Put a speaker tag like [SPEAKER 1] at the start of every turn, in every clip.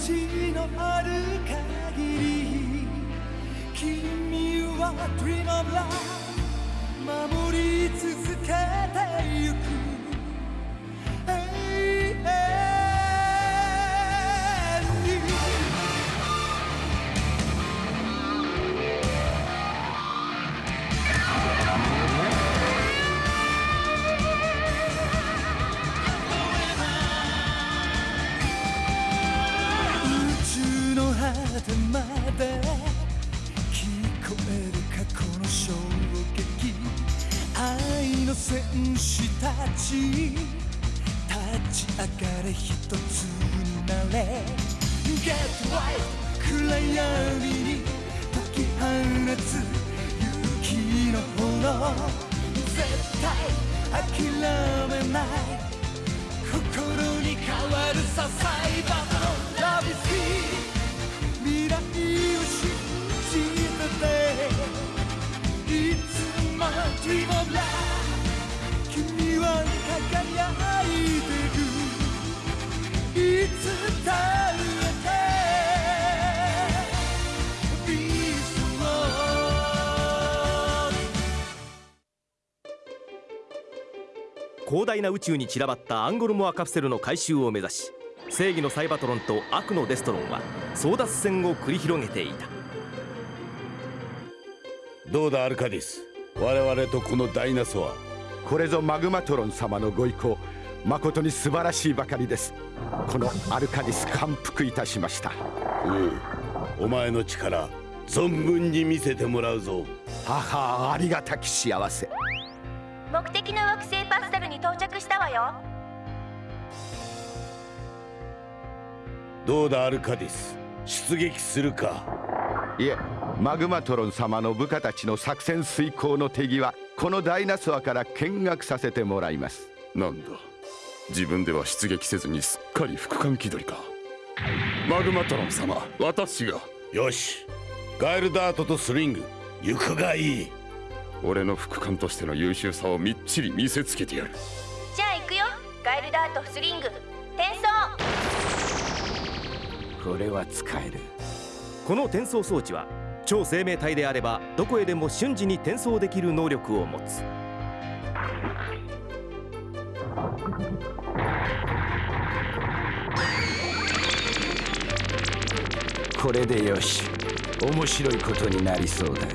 [SPEAKER 1] 地のある限り君は Dream of Love 守り続けてゆく。の果てまで聞こえる過去の衝撃愛の戦士たち。立ち上がれ一つになれ。Get right 暗闇に解き放つ勇気の炎。絶対諦めない。心に変わるさサイバーの Love is here Dream of Love 君は輝いてるいつだってビースト
[SPEAKER 2] 広大な宇宙に散らばったアンゴルモアカプセルの回収を目指し正義のサイバトロンと悪のデストロンは争奪戦を繰り広げていた。
[SPEAKER 3] どうだアルカディス。我々とこのダイナソア
[SPEAKER 4] これぞマグマトロン様のご意向誠に素晴らしいばかりです。このアルカディス感服いたしました。
[SPEAKER 3] うんお前の力存分に見せてもらうぞ。
[SPEAKER 4] 母ありがたき幸せ。
[SPEAKER 5] 目的の惑星パスタルに到着したわよ。
[SPEAKER 3] どうだアルカディス？出撃するか？
[SPEAKER 4] いえマグマトロン様の部下たちの作戦遂行の手際このダイナソアから見学させてもらいます。
[SPEAKER 6] なんだ。自分では出撃せずにすっかり副官気取りか。マグマトロン様私が。
[SPEAKER 3] よし。ガエルダートとスリング。行くがいい。
[SPEAKER 6] 俺の副官としての優秀さをみっちり見せつけてやる。
[SPEAKER 5] じゃあ行くよ。ガエルダートスリング。転送。
[SPEAKER 4] これは使える
[SPEAKER 2] この転送装置は超生命体であればどこへでも瞬時に転送できる能力を持つ。
[SPEAKER 4] これでよし。面白いことになりそうだ。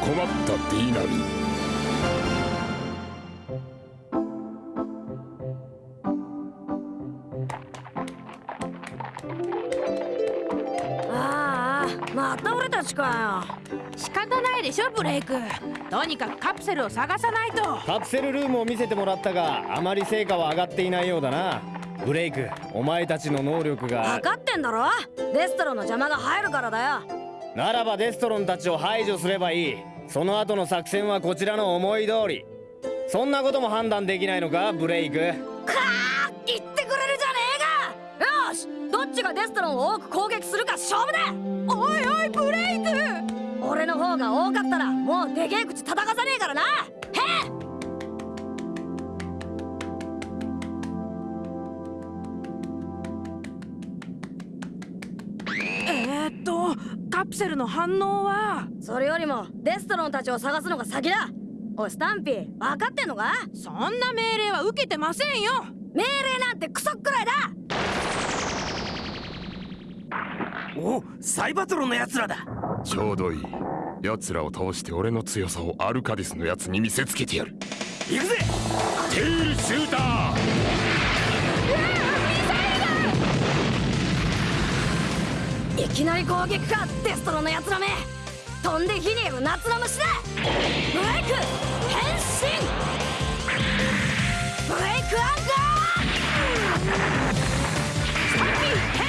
[SPEAKER 6] 困ったディーナミ
[SPEAKER 7] ちか
[SPEAKER 8] 仕方ないでしょブレイク。とにかくカプセルを探さないと。
[SPEAKER 9] カプセルルームを見せてもらったがあまり成果は上がっていないようだな。ブレイクお前たちの能力が。
[SPEAKER 7] 分かってんだろ。デストロの邪魔が入るからだよ。
[SPEAKER 9] ならばデストロンたちを排除すればいい。その後の作戦はこちらの思い通り。そんなことも判断できないのかブレイク。
[SPEAKER 7] かー言ってくれるじゃねえか。よしどっちがデストロンを多く攻撃するか勝負だでけえ口叩かさねえからな。へえ
[SPEAKER 8] えー、っとカプセルの反応は？
[SPEAKER 7] それよりもデストロンたちを探すのが先だ。おいスタンピー分かってんのか？
[SPEAKER 8] そんな命令は受けてませんよ。
[SPEAKER 7] 命令なんてクソくらいだ！
[SPEAKER 2] おサイバトロンのやつらだ。
[SPEAKER 6] ちょうどいい奴らを倒して俺の強さをアルカディスのやつに見せつけてやる。
[SPEAKER 2] 行くぜ！
[SPEAKER 6] テールシューター！
[SPEAKER 7] いきなり攻撃か！デストロンのやつらめ！飛んで火にいる夏の虫だブレイク変身！ブレイクアンガー！
[SPEAKER 8] スタンピー変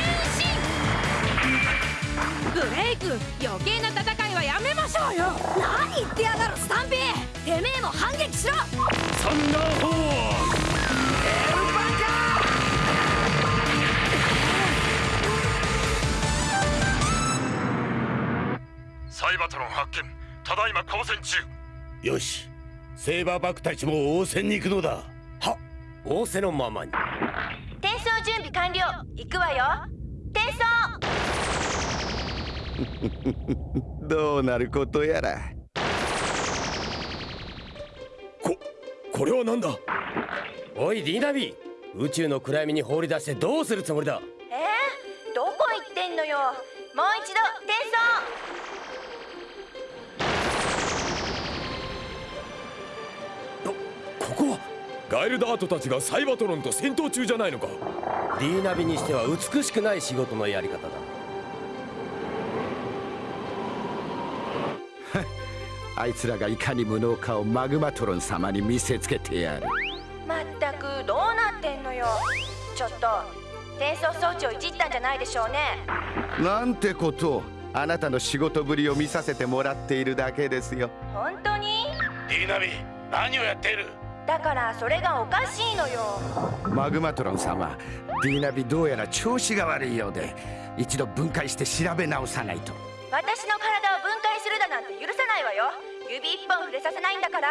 [SPEAKER 8] 身！ブレイク余計な戦いはやめましょうよ。
[SPEAKER 7] 何言ってやがるスタンピー。てめえも反撃しろ。
[SPEAKER 6] サンダーホーンサイバトロン発見。ただいま交戦中。
[SPEAKER 3] よし。セーバーバックたちも応戦に行くのだ。
[SPEAKER 10] は仰せのままに。
[SPEAKER 5] 転送送準備完了行くわよ転送
[SPEAKER 4] どうなることやら。
[SPEAKER 6] ここれは何だ？
[SPEAKER 9] おいディナビ宇宙の暗闇に放り出してどうするつもりだ？
[SPEAKER 5] え？ー、どこ行ってんのよ？もう一度転
[SPEAKER 6] ここは？ガイルダートたちがサイバトロンと戦闘中じゃないのか。
[SPEAKER 9] ディナビにしては美しくない仕事のやり方だ
[SPEAKER 4] あいつらがいかに無能かをマグマトロン様に見せつけてやる。
[SPEAKER 5] 送まったくどうなってんのよ。ちょっと転送装置をいじったんじゃないでしょうね。
[SPEAKER 4] なんてこと。をあなたの仕事ぶりを見させてもらっているだけですよ。
[SPEAKER 5] 本当に？
[SPEAKER 3] ディナビ何をやっている？
[SPEAKER 5] だからそれがおかしいのよ。
[SPEAKER 4] マグマトロン様ディーナビどうやら調子が悪いようで一度分解して調べ直さないと
[SPEAKER 5] 私の体を分解するだなんて許さないわよ。指一本触れさせないんだから。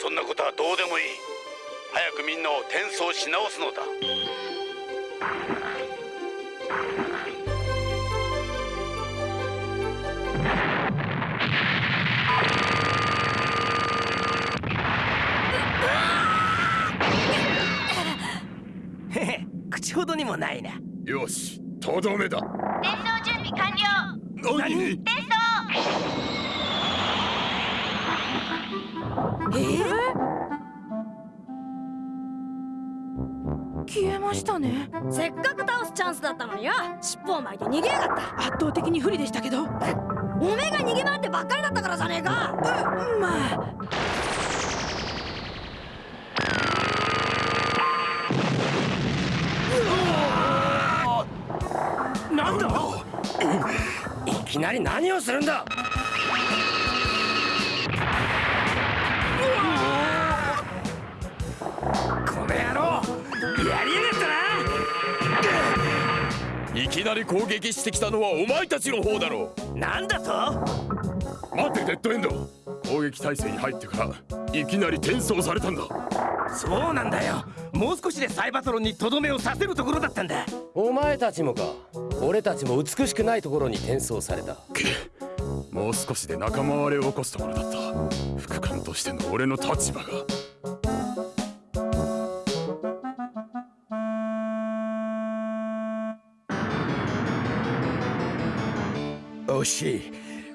[SPEAKER 3] そんなことはどうでもいい。早くみんなを転送し直すのだ。
[SPEAKER 2] へへ口ほどにもないな。
[SPEAKER 6] よしとどめだ。
[SPEAKER 5] 転送準備完了
[SPEAKER 6] 何？
[SPEAKER 5] 転送
[SPEAKER 8] 消えましたね。
[SPEAKER 7] せっかく倒すチャンスだったのによ。尻尾を巻いて逃げやがった。
[SPEAKER 8] 圧倒的に不利でしたけど。
[SPEAKER 7] おめえが逃げ回ってばっかりだったからじゃねえか。
[SPEAKER 8] まあ
[SPEAKER 9] きなり何をするんだ？
[SPEAKER 2] この野郎やりやがった
[SPEAKER 6] いきなり攻撃してきたのはお前たちの方だろ
[SPEAKER 2] ななんだと？
[SPEAKER 6] う待てデッドエンド。攻撃態勢に入ってからいきなり転送されたんだ。
[SPEAKER 2] そうなんだよ。もう少しでサイバトロンにとどめをさせるところだったんだ。
[SPEAKER 9] お前たちもか俺たちも美しくないところに転送された。
[SPEAKER 6] もう少しで仲間割れを起こすところだった。副官としての俺の立場が。
[SPEAKER 4] 惜しい。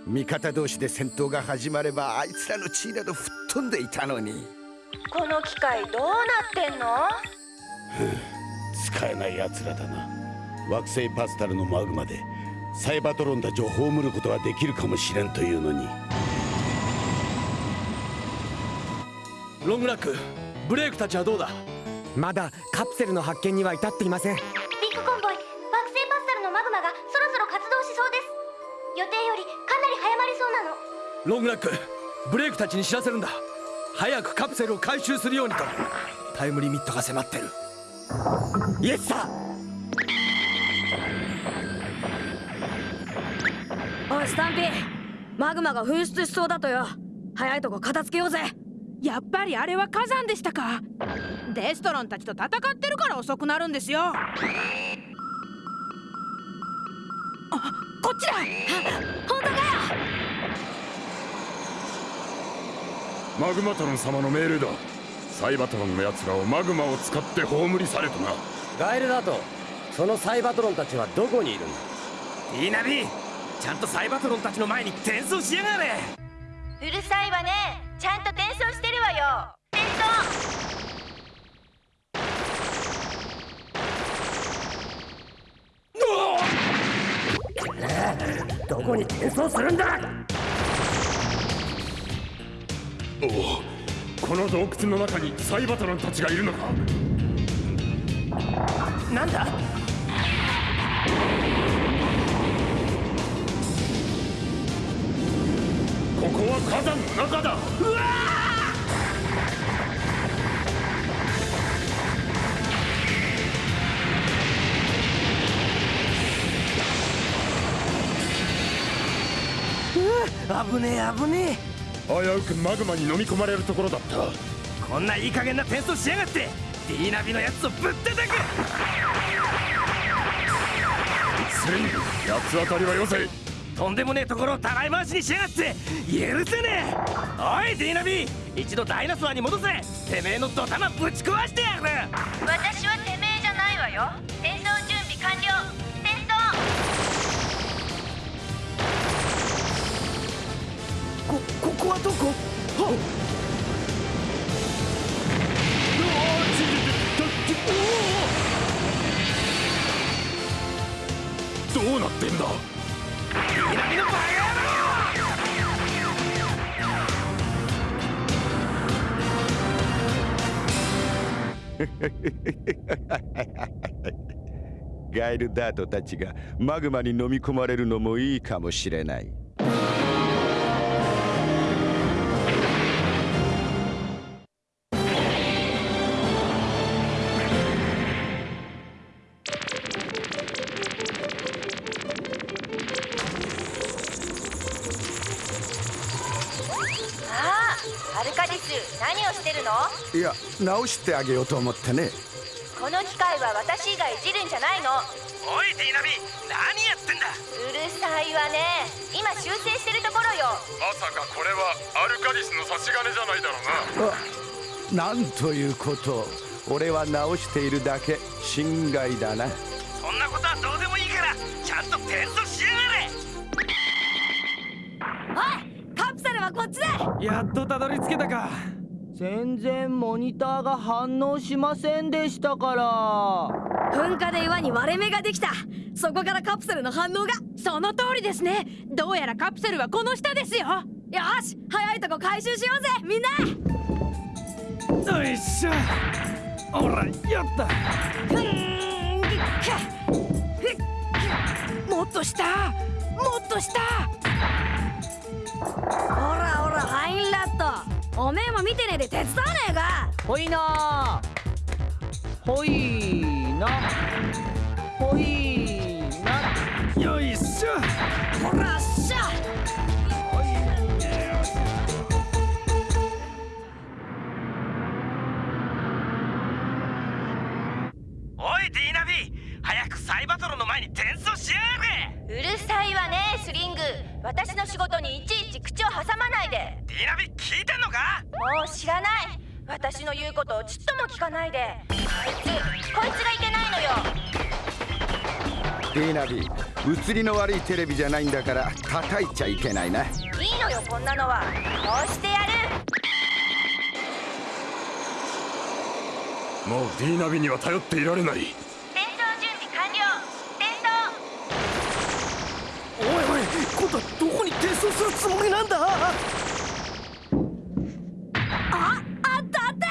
[SPEAKER 4] 味方同士で戦闘が始まればあいつらの地位など吹っ飛んでいたのに。
[SPEAKER 5] この機械どうなってんの？
[SPEAKER 3] 使えない奴らだな惑星パスタルのマグマでサイバトロンたちを葬ることができるかもしれんというのに。
[SPEAKER 2] ロングラックブレイクたちはどうだ？
[SPEAKER 10] まだカプセルの発見には至っていません。
[SPEAKER 5] ビッグコンボイ惑星パスタルのマグマがそろそろ活動しそうです。予定よりかなり早まりそうなの。
[SPEAKER 2] ロングラックブレイクたちに知らせるんだ。早くカプセルを回収するようにと。タイムリミットが迫ってる。
[SPEAKER 10] イエスさ
[SPEAKER 7] おいスタンピー。マグマが噴出しそうだとよ。早いとこ片付けようぜ。
[SPEAKER 8] やっぱりあれは火山でしたか。デストロンたちと戦ってるから遅くなるんですよ。あこっちだ。
[SPEAKER 7] 本当かよ。
[SPEAKER 6] マグマトロン様の命令だ。サイバトロンの奴らをマグマを使って葬り去れとな。
[SPEAKER 9] ガエルだとそのサイバトロンたちはどこにいるんだ？
[SPEAKER 2] いいナビちゃんとサイバトロンたちの前に転送しやがれ。
[SPEAKER 5] うるさいわね。ちゃんと転送してるわよ。転送。
[SPEAKER 9] どこに転送するんだ？
[SPEAKER 6] おおこの洞窟の中にサイバトロンたちがいるのか。
[SPEAKER 2] なんだ？
[SPEAKER 6] ここは火山の中だ。
[SPEAKER 2] 危ねえ危ね
[SPEAKER 6] 危うくマグマに飲み込まれるところだった。
[SPEAKER 2] えこんないい加減な転送しやがって。ディーナビのやつをぶったたく。
[SPEAKER 6] スリング八つ当たりはよせ
[SPEAKER 2] とんでもねえところをたらい回しにしやがって。許せねえ。おいディーナビ。一度ダイナソアに戻せ。てめえのドタマぶち壊してやる。
[SPEAKER 5] 私はてめえじゃないわよ。転送準備完了。転送。
[SPEAKER 1] こここはどこ？はっ
[SPEAKER 6] どうなってんだ？
[SPEAKER 4] ガイルダートたちがマグマに飲み込まれるのもいいかもしれない。直してあげようと思ってね。
[SPEAKER 5] この機械は私以外いじるんじゃないの。
[SPEAKER 2] おいディーナビ何やってんだ。
[SPEAKER 5] うるさいわね。今修正してるところよ。
[SPEAKER 6] まさかこれはアルカディスの差し金じゃないだろうな。
[SPEAKER 4] なんということ。俺は直しているだけ心外だな。
[SPEAKER 2] そんなことはどうでもいいからちゃんと転送しやがれ。
[SPEAKER 7] おいカプセルはこっちだ。
[SPEAKER 1] やっとたどり着けたか全然モニターが反応しませんでしたから。
[SPEAKER 7] 噴火で岩に割れ目ができた。そこからカプセルの反応が。
[SPEAKER 8] その通りですね。どうやらカプセルはこの下ですよ。
[SPEAKER 7] よし早いとこ回収しようぜみんな。
[SPEAKER 1] よいしょ。ほらやった。
[SPEAKER 7] ふんぎっか
[SPEAKER 8] もっと下。もっと下。
[SPEAKER 7] ほらほらハインラおめえも見てねえで手伝わねえか。
[SPEAKER 1] ほいな。ほいな。ほい。
[SPEAKER 2] ナビ
[SPEAKER 4] 映りの悪いテレビじゃないんだから叩いちゃいけないな。い
[SPEAKER 5] いのよこんなのは。こうしてやる。
[SPEAKER 6] もうディーナビには頼っていられない。
[SPEAKER 5] 転送準備完了。転送。
[SPEAKER 1] おいおい今度はどこに転送するつもりなんだ？
[SPEAKER 7] ああったあった。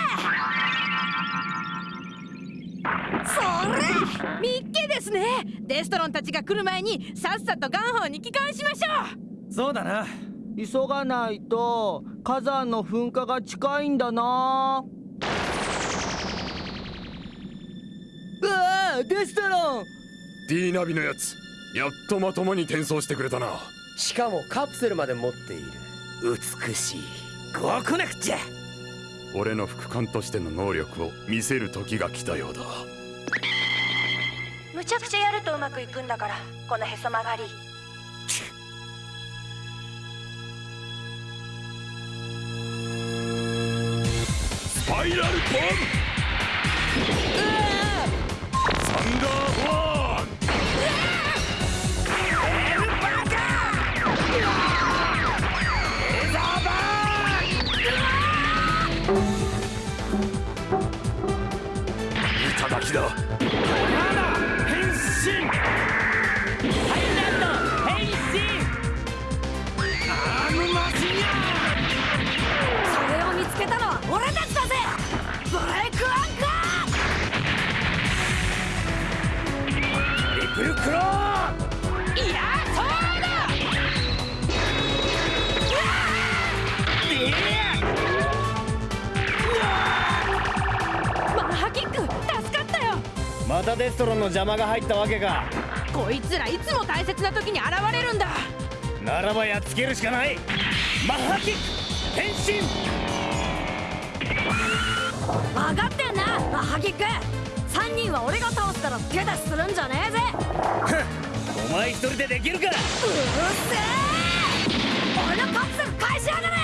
[SPEAKER 7] それ
[SPEAKER 8] みですね。デストロンたちが来る前にさっさとガンホーに帰還しましょう。
[SPEAKER 1] そうだな。急がないと火山の噴火が近いんだな。うわーデストロン。
[SPEAKER 6] ディーナビのやつやっとまともに転送してくれたな。
[SPEAKER 10] しかもカプセルまで持っている。美しい。
[SPEAKER 2] こう来なくちゃ。
[SPEAKER 6] 俺の副官としての能力を見せる時が来たようだ
[SPEAKER 5] むちゃくちゃやるとうまくいくんだからこのへそ曲がり。
[SPEAKER 6] スパイラルボムサンダーフォー
[SPEAKER 9] ストロンの邪魔が入ったわけか。
[SPEAKER 8] こいつらいつも大切な時に現れるんだ。
[SPEAKER 9] ならばやっつけるしかない。マッハキック変身。
[SPEAKER 7] 分かってんなマッハハキック。3人は俺が倒すから手出しするんじゃねえぜ。
[SPEAKER 9] お前一人でできるか。
[SPEAKER 7] うっせえ。俺のカプセル返しやがれ。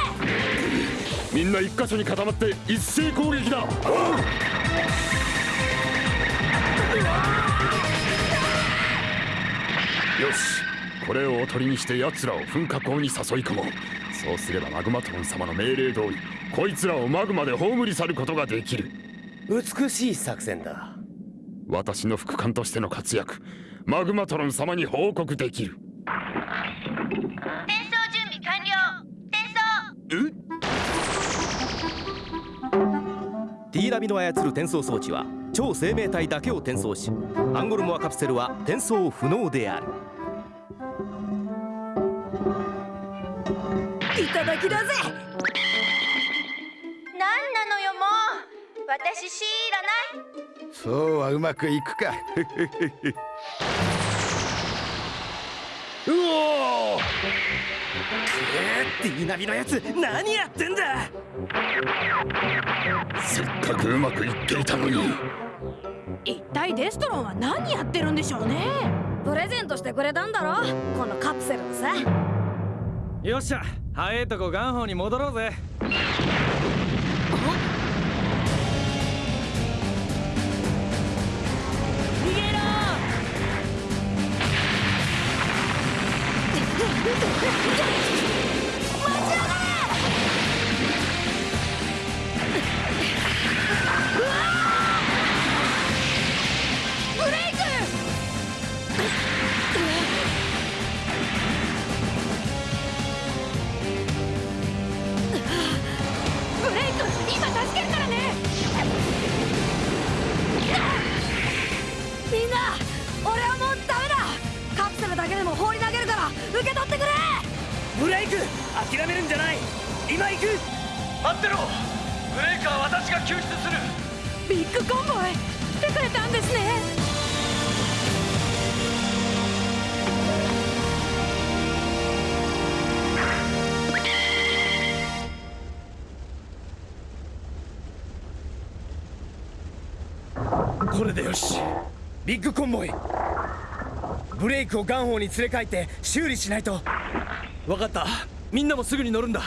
[SPEAKER 6] みんな一箇所に固まって一斉攻撃だよしこれをおとりにして奴らを噴火口に誘い込もう。そうすればマグマトロン様の命令通りこいつらをマグマで葬り去ることができる。
[SPEAKER 10] 美しい作戦だ。
[SPEAKER 6] 私の副官としての活躍マグマトロン様に報告できる。
[SPEAKER 5] 転送準備完了。転送。
[SPEAKER 2] ティーナビの操る転送装置は超生命体だけを転送しアンゴルモアカプセルは転送不能である。
[SPEAKER 7] いただきだぜ。
[SPEAKER 5] なんなのよもう。私知らない。
[SPEAKER 4] そうはうまくいくか。
[SPEAKER 6] うおー
[SPEAKER 1] ディーナビのやつ何やってんだ！
[SPEAKER 6] せっかくうまくいっていたのに。
[SPEAKER 8] 一体デストロンは何やってるんでしょうね。
[SPEAKER 7] プレゼントしてくれたんだろ。このカプセルをさ
[SPEAKER 1] よっしゃ早いとこガンホーに戻ろうぜ
[SPEAKER 7] 待ちやがれ
[SPEAKER 9] 諦めるんじゃない。今行く。
[SPEAKER 1] 待ってろ。ブレイクは私が救出する。
[SPEAKER 8] ビッグコンボイ。来てくれたんですね。
[SPEAKER 9] これでよし。ビッグコンボイ。ブレイクをガンホーに連れ帰って修理しないと。
[SPEAKER 1] 分かったみんなもすぐに乗るんだ。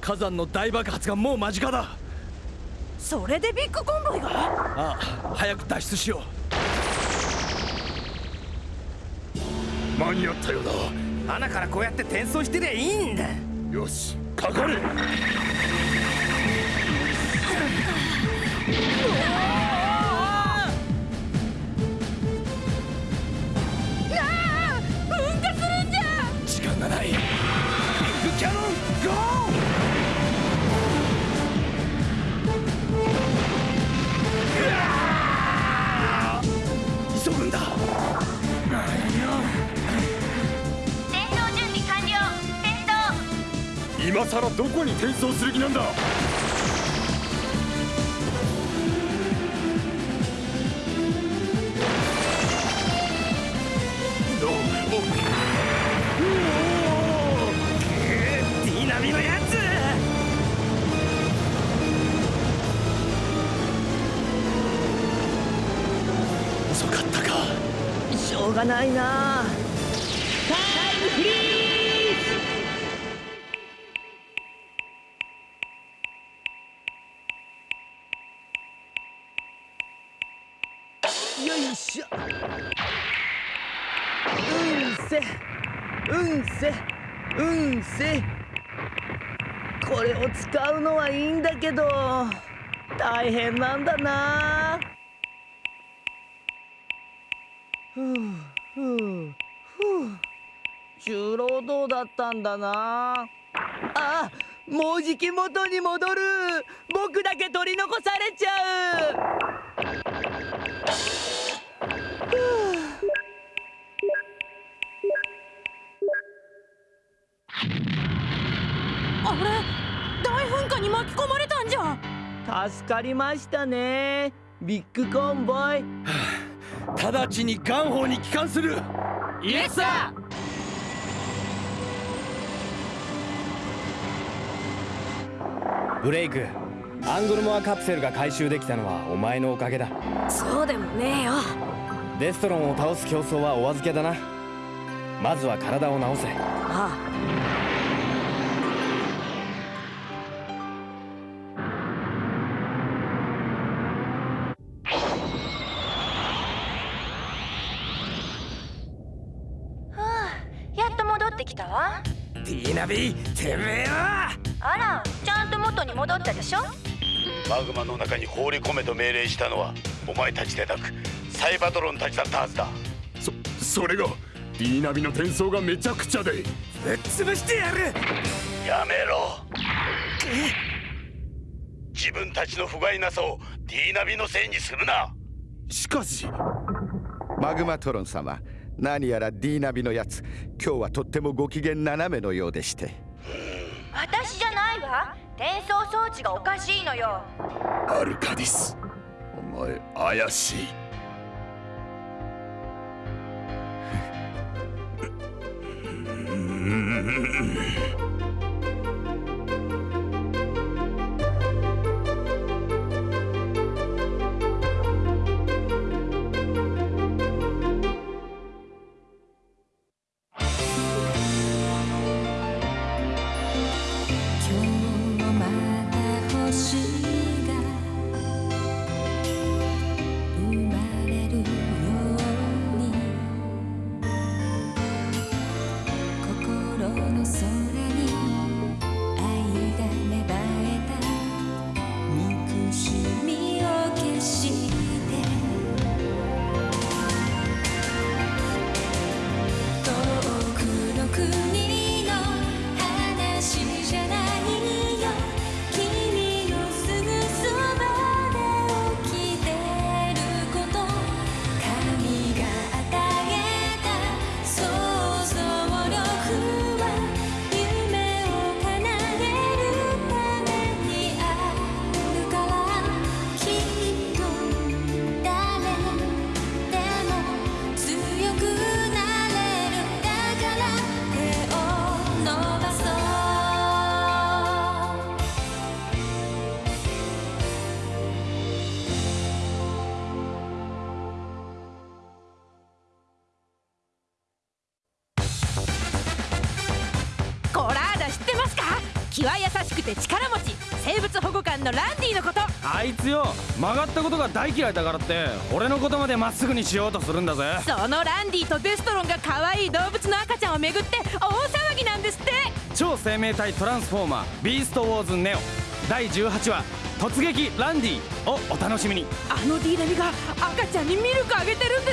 [SPEAKER 1] 火山の大爆発がもう間近だ。
[SPEAKER 8] それでビッグコンボイが？
[SPEAKER 1] ああ早く脱出しよ
[SPEAKER 6] 間に合ったようだ。
[SPEAKER 9] 穴からこうやって転送してりゃいいんだ。
[SPEAKER 6] よしかかれ こに転送する気なんだ。
[SPEAKER 11] しょうがないなタイムフリーよせ。うんせ。これを使うのはいいんだけど大変なんだな。ふうふうふう。重労働だったんだな。あもうじき元に戻る。僕だけ取り残されちゃう。助かりましたね。ビッグコンボイ。
[SPEAKER 1] 直ちにガンホーに帰還する。イエスサ
[SPEAKER 9] ブレイクアングルモアカプセルが回収できたのはお前のおかげだ。
[SPEAKER 7] そうでもねえよ。
[SPEAKER 9] デストロンを倒す競争はお預けだな。まずは体を治せ。
[SPEAKER 7] あ
[SPEAKER 5] はきた？わ
[SPEAKER 2] ディーナビてめえは！
[SPEAKER 5] あらちゃんと元に戻ったでしょ？
[SPEAKER 3] マグマの中に放り込めと命令したのはお前たちでなくサイバトロンたちだったはずだ。
[SPEAKER 6] そそれがディーナビの転送がめちゃくちゃで。
[SPEAKER 2] ぶっ潰してやる！
[SPEAKER 3] やめろ。自分たちの不甲斐なさをディーナビのせいにするな。
[SPEAKER 6] しかし。
[SPEAKER 4] マグマトロン様何やらディーナビのやつ。今日はとってもご機嫌斜めのようでして。
[SPEAKER 5] 私じゃないわ。転送装置がおかしいのよ。
[SPEAKER 6] アルカディス。お前怪しい。
[SPEAKER 12] 今
[SPEAKER 8] のランディのこと。
[SPEAKER 9] あいつよ曲がったことが大嫌いだからって俺のことまでまっすぐにしようとするんだぜ。
[SPEAKER 8] そのランディとデストロンが可愛い動物の赤ちゃんをめぐって大騒ぎなんですって。
[SPEAKER 9] 超生命体トランスフォーマービーストウォーズネオ。第18話突撃ランディをお楽しみに。
[SPEAKER 8] あのディーナミが赤ちゃんにミルクあげてるん